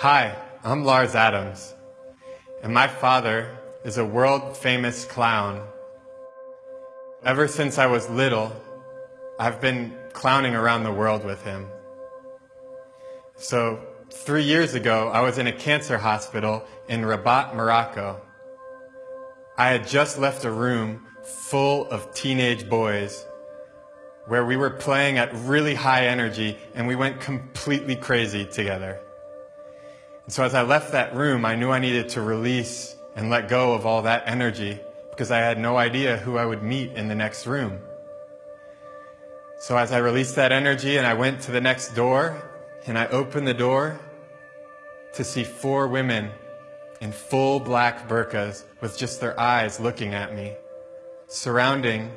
Hi, I'm Lars Adams, and my father is a world famous clown. Ever since I was little, I've been clowning around the world with him. So, three years ago, I was in a cancer hospital in Rabat, Morocco. I had just left a room full of teenage boys where we were playing at really high energy and we went completely crazy together. And so as I left that room, I knew I needed to release and let go of all that energy because I had no idea who I would meet in the next room. So as I released that energy and I went to the next door and I opened the door to see four women in full black burqas with just their eyes looking at me, surrounding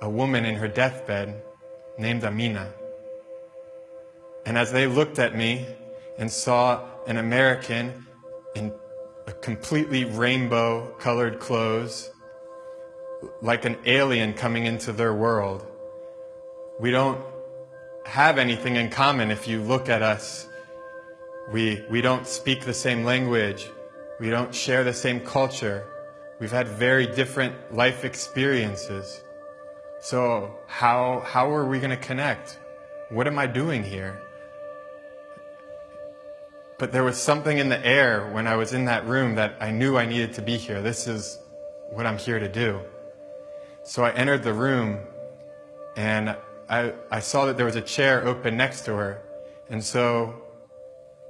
a woman in her deathbed named Amina. And as they looked at me and saw an American in a completely rainbow colored clothes, like an alien coming into their world, we don't have anything in common if you look at us. We, we don't speak the same language. We don't share the same culture. We've had very different life experiences. So how, how are we going to connect? What am I doing here? But there was something in the air when I was in that room that I knew I needed to be here. This is what I'm here to do. So I entered the room and I, I saw that there was a chair open next to her. And so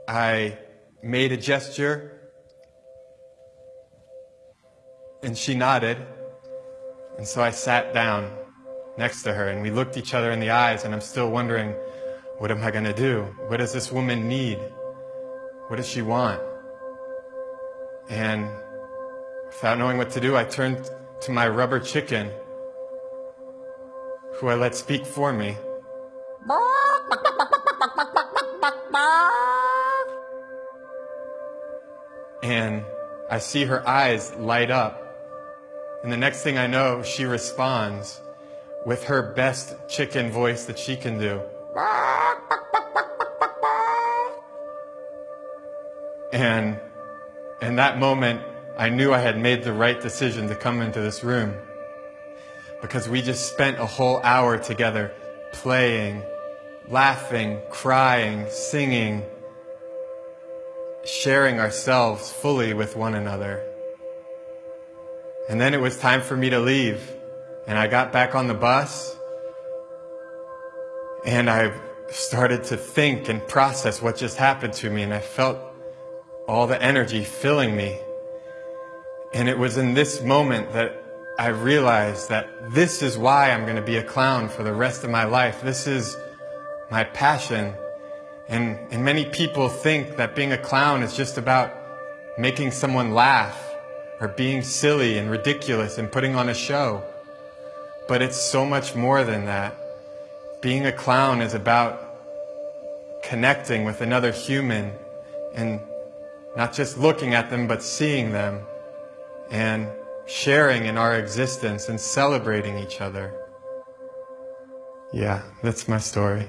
I made a gesture and she nodded. And so I sat down next to her and we looked each other in the eyes and I'm still wondering, what am I going to do? What does this woman need? What does she want? And without knowing what to do, I turned to my rubber chicken, who I let speak for me. And I see her eyes light up. And the next thing I know, she responds with her best chicken voice that she can do. And in that moment, I knew I had made the right decision to come into this room because we just spent a whole hour together playing, laughing, crying, singing, sharing ourselves fully with one another. And then it was time for me to leave. And I got back on the bus and I started to think and process what just happened to me. And I felt all the energy filling me. And it was in this moment that I realized that this is why I'm going to be a clown for the rest of my life. This is my passion. And, and many people think that being a clown is just about making someone laugh or being silly and ridiculous and putting on a show. But it's so much more than that. Being a clown is about connecting with another human and not just looking at them, but seeing them and sharing in our existence and celebrating each other. Yeah, that's my story.